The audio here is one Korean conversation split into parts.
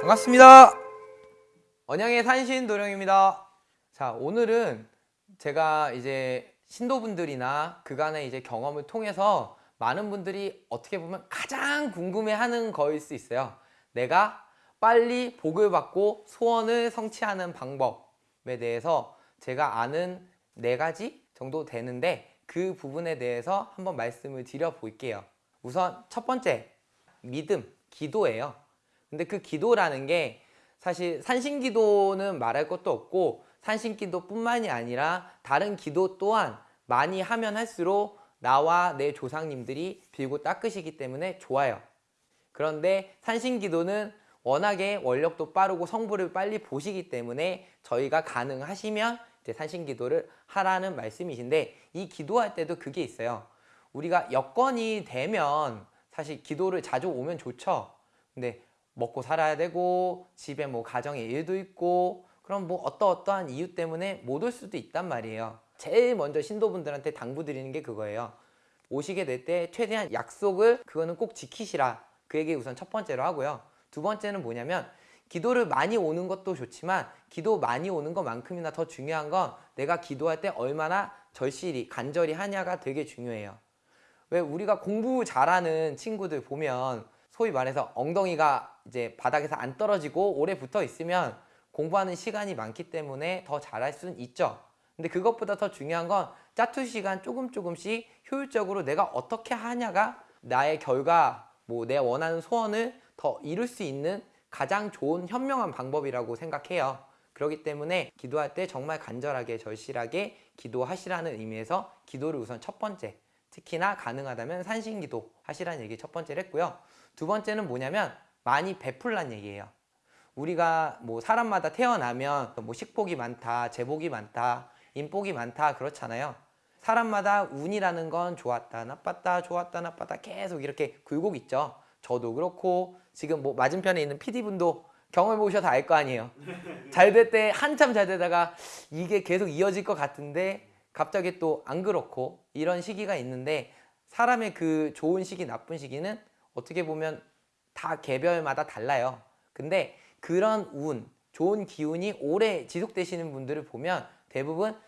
반갑습니다. 언양의 산신 도령입니다. 자, 오늘은 제가 이제 신도분들이나 그간의 이제 경험을 통해서 많은 분들이 어떻게 보면 가장 궁금해하는 거일 수 있어요. 내가 빨리 복을 받고 소원을 성취하는 방법에 대해서 제가 아는 네 가지 정도 되는데 그 부분에 대해서 한번 말씀을 드려 볼게요. 우선 첫 번째 믿음, 기도예요. 근데 그 기도라는 게 사실 산신기도는 말할 것도 없고 산신기도뿐만이 아니라 다른 기도 또한 많이 하면 할수록 나와 내 조상님들이 빌고 닦으시기 때문에 좋아요. 그런데 산신기도는 워낙에 원력도 빠르고 성부를 빨리 보시기 때문에 저희가 가능하시면 이제 산신기도를 하라는 말씀이신데 이 기도할 때도 그게 있어요. 우리가 여건이 되면 사실 기도를 자주 오면 좋죠. 근데 먹고 살아야 되고 집에 뭐 가정의 일도 있고 그럼 뭐 어떠어떠한 이유 때문에 못 올 수도 있단 말이에요 제일 먼저 신도분들한테 당부드리는 게 그거예요 오시게 될 때 최대한 약속을 그거는 꼭 지키시라 그 얘기 우선 첫 번째로 하고요 두 번째는 뭐냐면 기도를 많이 오는 것도 좋지만 기도 많이 오는 것만큼이나 더 중요한 건 내가 기도할 때 얼마나 절실히 간절히 하냐가 되게 중요해요 왜 우리가 공부 잘하는 친구들 보면 소위 말해서 엉덩이가 이제 바닥에서 안 떨어지고 오래 붙어 있으면 공부하는 시간이 많기 때문에 더 잘할 수는 있죠. 근데 그것보다 더 중요한 건 짜투 시간 조금 조금씩 효율적으로 내가 어떻게 하냐가 나의 결과, 뭐 내 원하는 소원을 더 이룰 수 있는 가장 좋은 현명한 방법이라고 생각해요. 그렇기 때문에 기도할 때 정말 간절하게 절실하게 기도하시라는 의미에서 기도를 우선 첫 번째 특히나 가능하다면 산신기도 하시라는 얘기 첫 번째를 했고요. 두 번째는 뭐냐면 많이 베풀란 얘기예요. 우리가 뭐 사람마다 태어나면 뭐 식복이 많다, 재복이 많다, 인복이 많다 그렇잖아요. 사람마다 운이라는 건 좋았다, 나빴다, 좋았다, 나빴다 계속 이렇게 굴곡 있죠. 저도 그렇고 지금 뭐 맞은편에 있는 PD분도 경험해 보셔서 알 거 아니에요. 잘 될 때 한참 잘 되다가 이게 계속 이어질 것 같은데 갑자기 또 안 그렇고 이런 시기가 있는데 사람의 그 좋은 시기, 나쁜 시기는 어떻게 보면 다 개별마다 달라요. 근데 그런 운, 좋은 기운이 오래 지속되시는 분들을 보면 대부분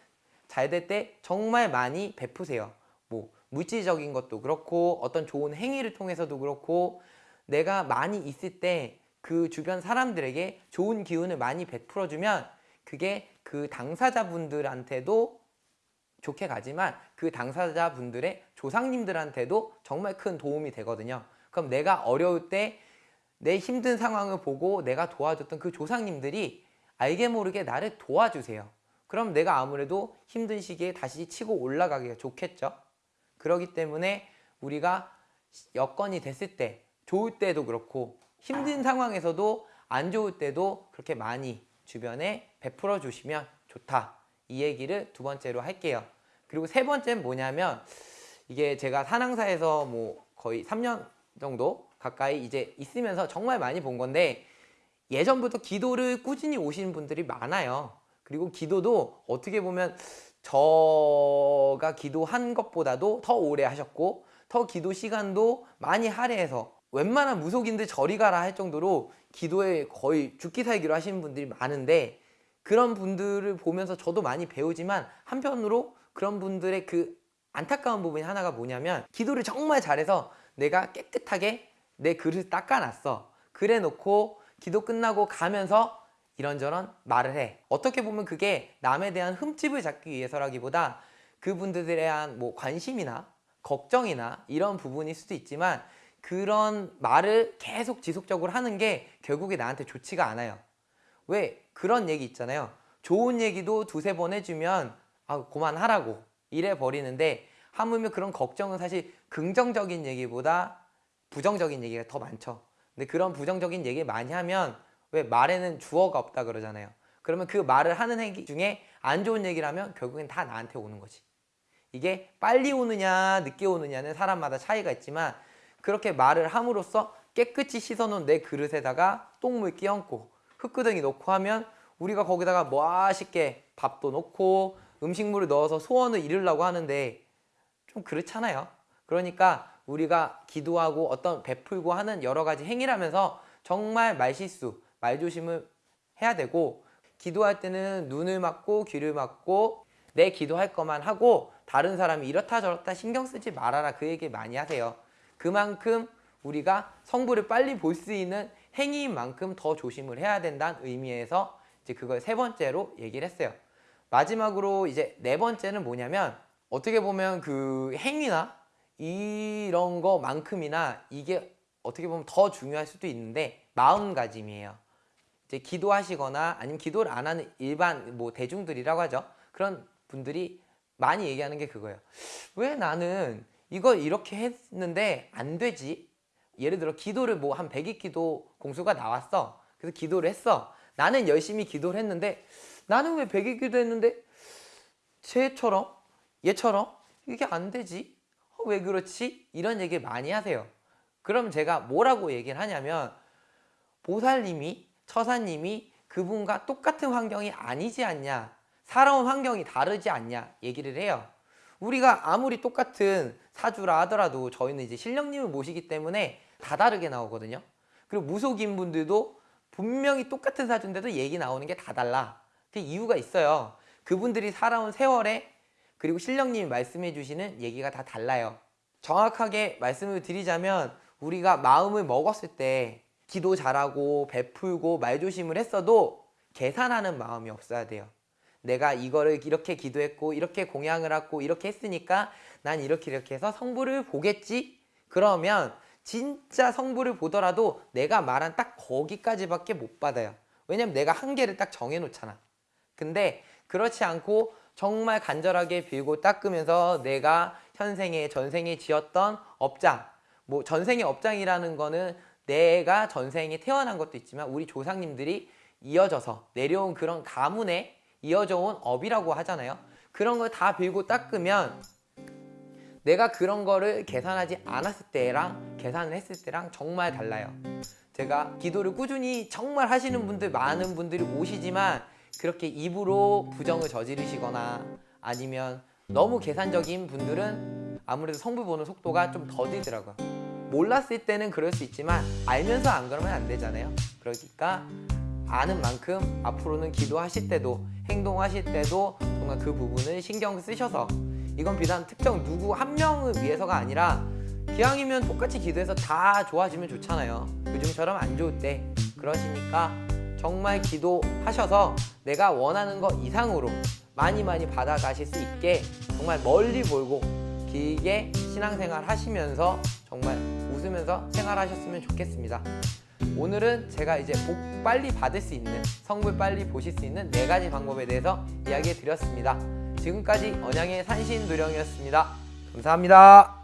잘 될 때 정말 많이 베푸세요. 뭐 물질적인 것도 그렇고 어떤 좋은 행위를 통해서도 그렇고 내가 많이 있을 때 그 주변 사람들에게 좋은 기운을 많이 베풀어주면 그게 그 당사자분들한테도 좋게 가지만 그 당사자분들의 조상님들한테도 정말 큰 도움이 되거든요. 그럼 내가 어려울 때 내 힘든 상황을 보고 내가 도와줬던 그 조상님들이 알게 모르게 나를 도와주세요. 그럼 내가 아무래도 힘든 시기에 다시 치고 올라가기가 좋겠죠. 그러기 때문에 우리가 여건이 됐을 때 좋을 때도 그렇고 힘든 상황에서도 안 좋을 때도 그렇게 많이 주변에 베풀어 주시면 좋다. 이 얘기를 두 번째로 할게요. 그리고 세 번째는 뭐냐면 이게 제가 산항사에서 뭐 거의 3년 정도 가까이 이제 있으면서 정말 많이 본 건데 예전부터 기도를 꾸준히 오시는 분들이 많아요. 그리고 기도도 어떻게 보면 저가 기도한 것보다도 더 오래 하셨고 더 기도 시간도 많이 할애해서 웬만한 무속인들 저리 가라 할 정도로 기도에 거의 죽기 살기로 하시는 분들이 많은데 그런 분들을 보면서 저도 많이 배우지만 한편으로 그런 분들의 그 안타까운 부분이 하나가 뭐냐면 기도를 정말 잘해서 내가 깨끗하게 내 그릇 닦아놨어. 그래 놓고 기도 끝나고 가면서 이런저런 말을 해. 어떻게 보면 그게 남에 대한 흠집을 잡기 위해서라기보다 그분들에 대한 뭐 관심이나 걱정이나 이런 부분일 수도 있지만 그런 말을 계속 지속적으로 하는 게 결국에 나한테 좋지가 않아요. 왜? 그런 얘기 있잖아요. 좋은 얘기도 두세 번 해주면 아 그만하라고 이래 버리는데 하물며 그런 걱정은 사실 긍정적인 얘기보다 부정적인 얘기가 더 많죠. 근데 그런 부정적인 얘기 많이 하면 왜 말에는 주어가 없다 그러잖아요. 그러면 그 말을 하는 얘기 중에 안 좋은 얘기를 하면 결국엔 다 나한테 오는 거지. 이게 빨리 오느냐 늦게 오느냐는 사람마다 차이가 있지만 그렇게 말을 함으로써 깨끗이 씻어놓은 내 그릇에다가 흙동물 끼얹고 흙구덩이 놓고 하면 우리가 거기다가 멋있게 밥도 놓고 음식물을 넣어서 소원을 이루려고 하는데 좀 그렇잖아요. 그러니까 우리가 기도하고 어떤 베풀고 하는 여러 가지 행위라면서 정말 말실수, 말조심을 해야 되고 기도할 때는 눈을 막고 귀를 막고 내 기도할 것만 하고 다른 사람이 이렇다 저렇다 신경 쓰지 말아라 그 얘기 많이 하세요. 그만큼 우리가 성부를 빨리 볼 수 있는 행위인 만큼 더 조심을 해야 된다는 의미에서 이제 그걸 세 번째로 얘기를 했어요. 마지막으로 이제 네 번째는 뭐냐면 어떻게 보면 그 행위나 이런 거만큼이나 이게 어떻게 보면 더 중요할 수도 있는데 마음가짐이에요. 이제 기도하시거나 아니면 기도를 안 하는 일반 뭐 대중들이라고 하죠. 그런 분들이 많이 얘기하는 게 그거예요. 왜 나는 이거 이렇게 했는데 안 되지? 예를 들어 기도를 뭐 한 100일 기도 공수가 나왔어. 그래서 기도를 했어. 나는 열심히 기도를 했는데 나는 왜 100일 기도 했는데 쟤처럼 얘처럼 이게 안 되지? 어, 왜 그렇지? 이런 얘기 많이 하세요. 그럼 제가 뭐라고 얘기를 하냐면 보살님이 처사님이 그분과 똑같은 환경이 아니지 않냐 살아온 환경이 다르지 않냐 얘기를 해요 우리가 아무리 똑같은 사주라 하더라도 저희는 이제 신령님을 모시기 때문에 다 다르게 나오거든요. 그리고 무속인 분들도 분명히 똑같은 사주인데도 얘기 나오는 게 다 달라. 그 이유가 있어요. 그분들이 살아온 세월에 그리고 신령님이 말씀해 주시는 얘기가 다 달라요. 정확하게 말씀을 드리자면 우리가 마음을 먹었을 때 기도 잘하고 베풀고 말조심을 했어도 계산하는 마음이 없어야 돼요. 내가 이거를 이렇게 기도했고 이렇게 공양을 하고 이렇게 했으니까 난 이렇게 이렇게 해서 성부를 보겠지? 그러면 진짜 성부를 보더라도 내가 말한 딱 거기까지밖에 못 받아요. 왜냐면 내가 한계를 딱 정해놓잖아. 근데 그렇지 않고 정말 간절하게 빌고 닦으면서 내가 현생에 전생에 지었던 업장 뭐 전생의 업장이라는 거는 내가 전생에 태어난 것도 있지만 우리 조상님들이 이어져서 내려온 그런 가문에 이어져 온 업이라고 하잖아요. 그런 걸 다 빌고 닦으면 내가 그런 거를 계산하지 않았을 때랑 계산을 했을 때랑 정말 달라요. 제가 기도를 꾸준히 정말 하시는 분들 많은 분들이 오시지만 그렇게 입으로 부정을 저지르시거나 아니면 너무 계산적인 분들은 아무래도 성부 보는 속도가 좀 더디더라고요. 몰랐을 때는 그럴 수 있지만 알면서 안 그러면 안 되잖아요. 그러니까 아는 만큼 앞으로는 기도하실 때도 행동하실 때도 정말 그 부분을 신경 쓰셔서 이건 비단 특정 누구 한 명을 위해서가 아니라 기왕이면 똑같이 기도해서 다 좋아지면 좋잖아요. 요즘처럼 안 좋을 때 그러시니까 정말 기도하셔서 내가 원하는 것 이상으로 많이 많이 받아가실 수 있게 정말 멀리 보고 길게 신앙생활 하시면서 정말 웃으면서 생활하셨으면 좋겠습니다. 오늘은 제가 이제 복 빨리 받을 수 있는 성불 빨리 보실 수 있는 네 가지 방법에 대해서 이야기해 드렸습니다. 지금까지 언양의 산신도령이었습니다. 감사합니다.